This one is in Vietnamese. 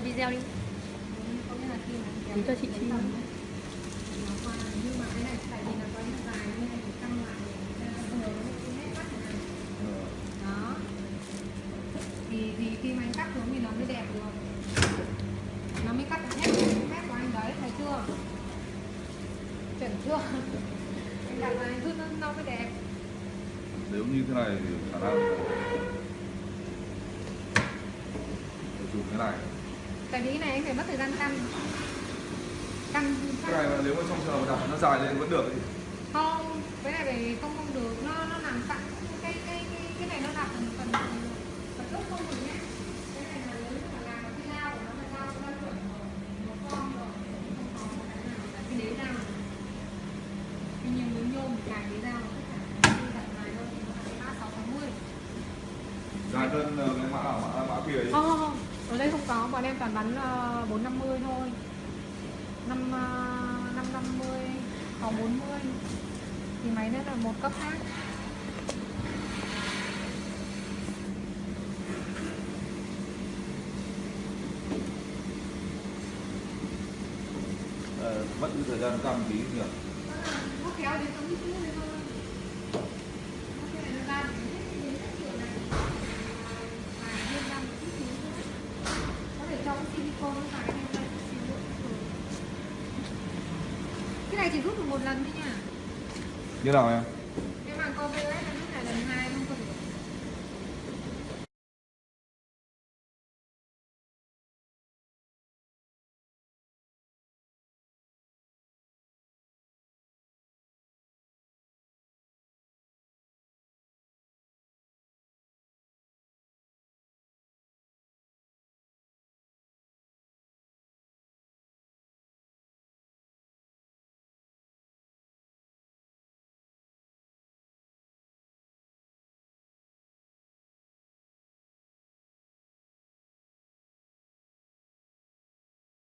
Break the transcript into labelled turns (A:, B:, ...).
A: quay video đi. Để cho chị
B: ấy, thì thì khi mà anh cắt xuống thì nó mới đẹp được nó mới cắt hết mét của anh đấy thấy chưa? Chuẩn chưa? Anh đặt vào anh rút nó, nó mới đẹp.
C: Nếu như thế này thì khả năng dùng cái này
B: tại vì cái này anh phải mất thời gian căn căn
C: cái này mà nếu mà trong trường hợp đặt nó dài lên vẫn được thì
B: không cái này phải không không được. Nó nó nằm sẵn cái cái cái cái này nó đặt phần phần gốc không được nhé. Làm
C: dài hơn ờ, cái mã nào mã mã kia ấy.
B: Không không không ở đây không có bọn em toàn bán bốn năm mươi thôi. Năm năm năm mươi còn bốn mươi. Thì máy nó là một cấp khác.
C: Ờ, mất cái thời gian cam tí nhỉ?
B: Nó kéo đến cái này chỉ rút được một lần thôi nha.
C: Như nào em
B: cái màng co VS này